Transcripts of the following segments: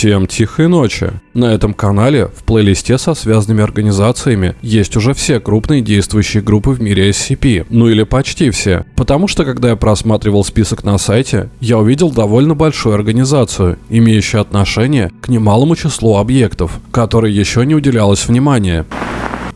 Всем тихой ночи. На этом канале в плейлисте со связанными организациями есть уже все крупные действующие группы в мире SCP, ну или почти все. Потому что когда я просматривал список на сайте, я увидел довольно большую организацию, имеющую отношение к немалому числу объектов, которой еще не уделялось внимания.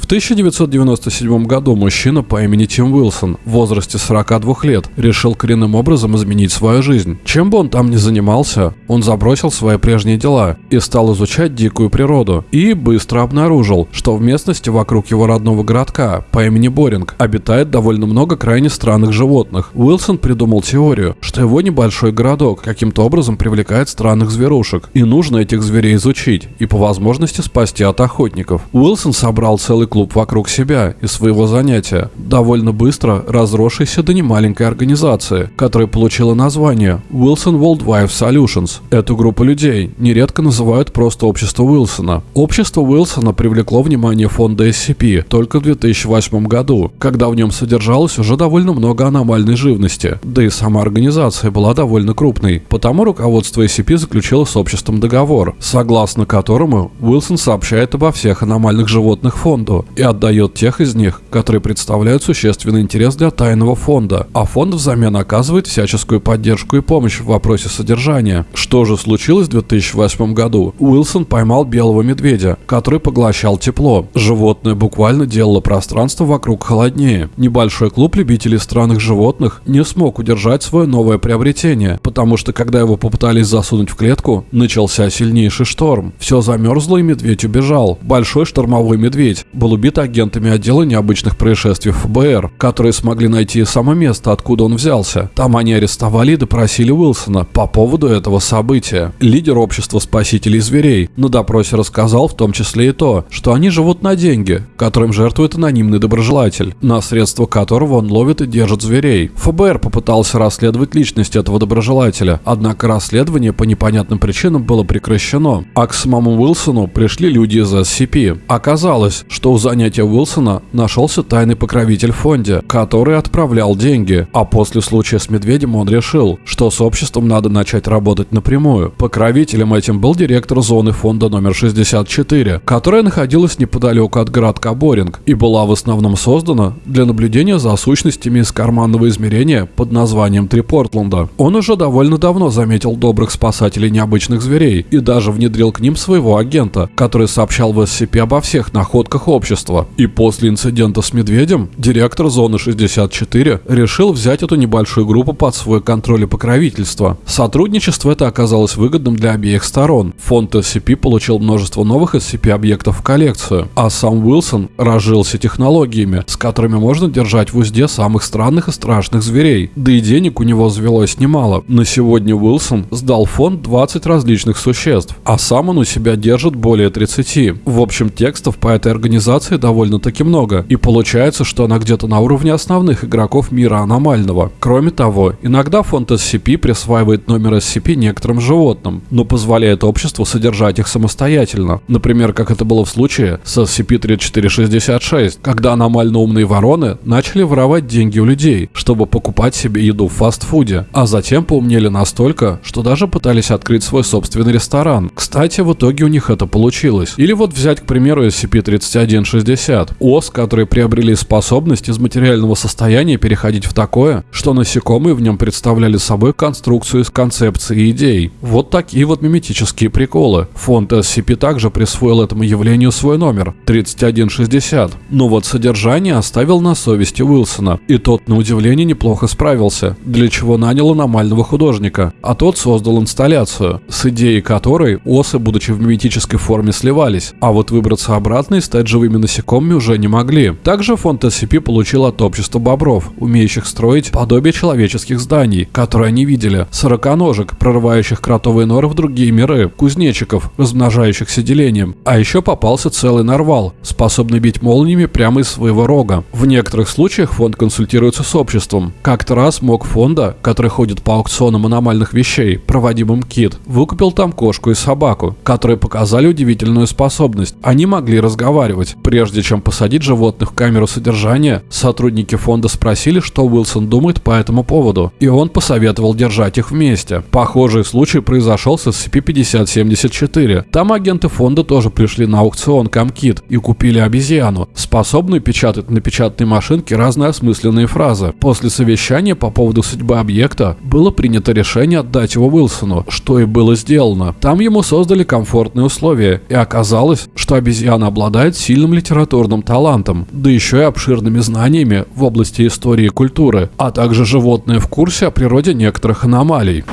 В 1997 году мужчина по имени Тим Уилсон в возрасте 42 лет решил коренным образом изменить свою жизнь. Чем бы он там ни занимался, он забросил свои прежние дела и стал изучать дикую природу. И быстро обнаружил, что в местности вокруг его родного городка по имени Боринг обитает довольно много крайне странных животных. Уилсон придумал теорию, что его небольшой городок каким-то образом привлекает странных зверушек, и нужно этих зверей изучить и по возможности спасти от охотников. Уилсон собрал целый клуб вокруг себя и своего занятия, довольно быстро разросшийся до немаленькой организации, которая получила название Wilson Worldwide Solutions. Эту группу людей нередко называют просто общество Уилсона. Общество Уилсона привлекло внимание фонда SCP только в 2008 году, когда в нем содержалось уже довольно много аномальной живности, да и сама организация была довольно крупной. Потому руководство SCP заключило с обществом договор, согласно которому Уилсон сообщает обо всех аномальных животных фонду, и отдает тех из них, которые представляют существенный интерес для тайного фонда, а фонд взамен оказывает всяческую поддержку и помощь в вопросе содержания. Что же случилось в 2008 году? Уилсон поймал белого медведя, который поглощал тепло. Животное буквально делало пространство вокруг холоднее. Небольшой клуб любителей странных животных не смог удержать свое новое приобретение, потому что когда его попытались засунуть в клетку, начался сильнейший шторм. Все замерзло и медведь убежал. Большой штормовой медведь был убит агентами отдела необычных происшествий ФБР, которые смогли найти само место, откуда он взялся. Там они арестовали и допросили Уилсона по поводу этого события. Лидер общества спасителей зверей на допросе рассказал в том числе и то, что они живут на деньги, которым жертвует анонимный доброжелатель, на средства которого он ловит и держит зверей. ФБР попытался расследовать личность этого доброжелателя, однако расследование по непонятным причинам было прекращено, а к самому Уилсону пришли люди из SCP. Оказалось, что у занятия Уилсона нашелся тайный покровитель в фонде, который отправлял деньги, а после случая с Медведем он решил, что с обществом надо начать работать напрямую. Покровителем этим был директор зоны фонда номер 64, которая находилась неподалеку от городка Боринг и была в основном создана для наблюдения за сущностями из карманного измерения под названием Три Портленда. Он уже довольно давно заметил добрых спасателей необычных зверей и даже внедрил к ним своего агента, который сообщал в SCP обо всех находках общества общества. И после инцидента с медведем директор зоны 64 решил взять эту небольшую группу под свой контроль и покровительство. Сотрудничество это оказалось выгодным для обеих сторон. Фонд SCP получил множество новых SCP-объектов в коллекцию, а сам Уилсон разжился технологиями, с которыми можно держать в узде самых странных и страшных зверей. Да и денег у него завелось немало. На сегодня Уилсон сдал фонд 20 различных существ, а сам он у себя держит более 30. В общем, текстов по этой организации информации довольно-таки много, и получается, что она где-то на уровне основных игроков мира аномального. Кроме того, иногда фонд SCP присваивает номер SCP некоторым животным, но позволяет обществу содержать их самостоятельно. Например, как это было в случае с SCP-3466, когда аномально умные вороны начали воровать деньги у людей, чтобы покупать себе еду в фастфуде, а затем поумнели настолько, что даже пытались открыть свой собственный ресторан. Кстати, в итоге у них это получилось. Или вот взять, к примеру, SCP-3160, 60. ОС, которые приобрели способность из материального состояния переходить в такое, что насекомые в нем представляли собой конструкцию из концепций и идей. Вот такие вот миметические приколы. Фонд SCP также присвоил этому явлению свой номер 3160. Но вот содержание оставил на совести Уилсона, и тот на удивление неплохо справился, для чего нанял аномального художника, а тот создал инсталляцию, с идеей которой осы, будучи в миметической форме, сливались, а вот выбраться обратно и стать живыми насекомыми уже не могли. Также фонд SCP получил от общества бобров, умеющих строить подобие человеческих зданий, которые они видели, сороконожек, прорывающих кротовые норы в другие миры, кузнечиков, размножающихся делением, а еще попался целый нарвал, способный бить молниями прямо из своего рога. В некоторых случаях фонд консультируется с обществом. Как-то раз мог фонда, который ходит по аукционам аномальных вещей, проводимым КИТ, выкупил там кошку и собаку, которые показали удивительную способность. Они могли разговаривать, Прежде чем посадить животных в камеру содержания, сотрудники фонда спросили, что Уилсон думает по этому поводу, и он посоветовал держать их вместе. Похожий случай произошел с SCP-5074. Там агенты фонда тоже пришли на аукцион Камкит и купили обезьяну, способную печатать на печатной машинке разные осмысленные фразы. После совещания по поводу судьбы объекта было принято решение отдать его Уилсону, что и было сделано. Там ему создали комфортные условия, и оказалось, что обезьяна обладает сильным литературным талантом, да еще и обширными знаниями в области истории и культуры, а также животные в курсе о природе некоторых аномалий.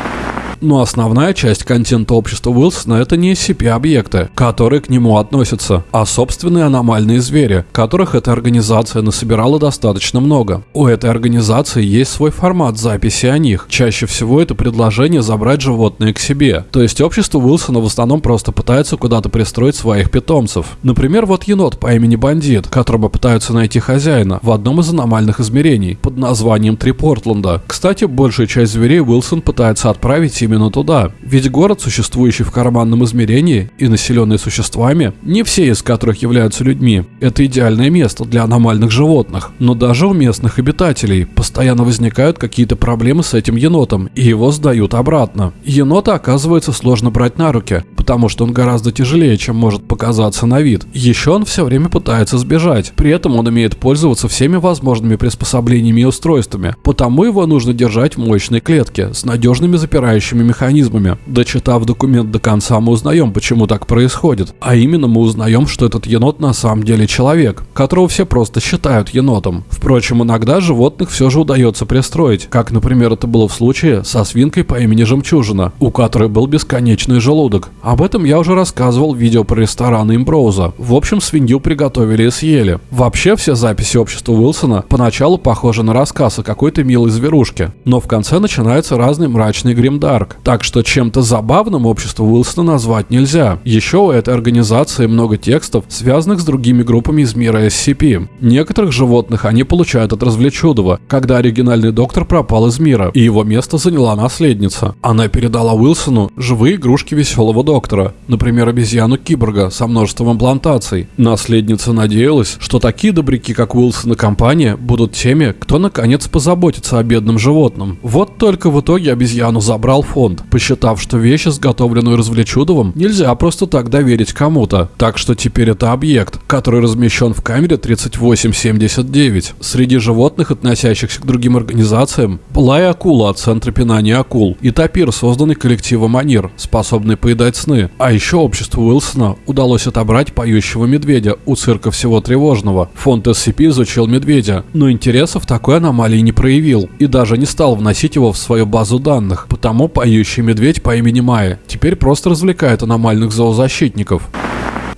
Но основная часть контента общества Уилсона это не SCP-объекты, которые к нему относятся, а собственные аномальные звери, которых эта организация насобирала достаточно много. У этой организации есть свой формат записи о них. Чаще всего это предложение забрать животные к себе. То есть общество Уилсона в основном просто пытается куда-то пристроить своих питомцев. Например, вот енот по имени Бандит, которого пытаются найти хозяина в одном из аномальных измерений под названием Три Портленда. Кстати, большую часть зверей Уилсон пытается отправить им именно туда. Ведь город, существующий в карманном измерении и населенный существами, не все из которых являются людьми, это идеальное место для аномальных животных. Но даже у местных обитателей постоянно возникают какие-то проблемы с этим енотом, и его сдают обратно. Енота оказывается сложно брать на руки, потому что он гораздо тяжелее, чем может показаться на вид. Еще он все время пытается сбежать, при этом он умеет пользоваться всеми возможными приспособлениями и устройствами, потому его нужно держать в мощной клетке с надежными запирающими управляющими механизмами. Дочитав документ до конца, мы узнаем, почему так происходит. А именно мы узнаем, что этот енот на самом деле человек, которого все просто считают енотом. Впрочем, иногда животных все же удается пристроить, как, например, это было в случае со свинкой по имени Жемчужина, у которой был бесконечный желудок. Об этом я уже рассказывал в видео про рестораны Имброуза. В общем, свинью приготовили и съели. Вообще, все записи общества Уилсона поначалу похожи на рассказ о какой-то милой зверушке, но в конце начинается разный мрачный гримдарк, так что чем-то забавным общество Уилсона назвать нельзя. Еще у этой организации много текстов, связанных с другими группами из мира SCP. Некоторых животных они получают от развлечудова, когда оригинальный доктор пропал из мира, и его место заняла наследница. Она передала Уилсону живые игрушки веселого доктора, например, обезьяну киборга со множеством имплантаций. Наследница надеялась, что такие добряки, как Уилсон и компания, будут теми, кто наконец позаботится о бедном животном. Вот только в итоге обезьяну забрал фон фонд, посчитав, что вещь, изготовленную развлечудовым, нельзя просто так доверить кому-то. Так что теперь это объект, который размещен в камере 3879. Среди животных, относящихся к другим организациям, была и акула от Центра пинания акул, и тапир, созданный коллективом Анир, способный поедать сны. А еще обществу Уилсона удалось отобрать поющего медведя у цирка всего тревожного. Фонд SCP изучил медведя, но интереса в такой аномалии не проявил и даже не стал вносить его в свою базу данных, потому по поющий медведь по имени Майя теперь просто развлекает аномальных зоозащитников.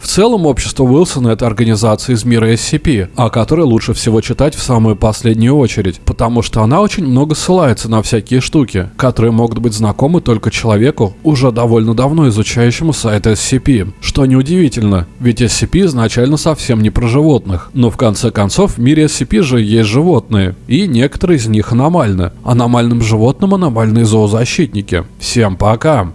В целом, общество Уилсона – это организация из мира SCP, о которой лучше всего читать в самую последнюю очередь, потому что она очень много ссылается на всякие штуки, которые могут быть знакомы только человеку, уже довольно давно изучающему сайт SCP. Что неудивительно, ведь SCP изначально совсем не про животных. Но в конце концов, в мире SCP же есть животные, и некоторые из них аномальны. Аномальным животным аномальные зоозащитники. Всем пока!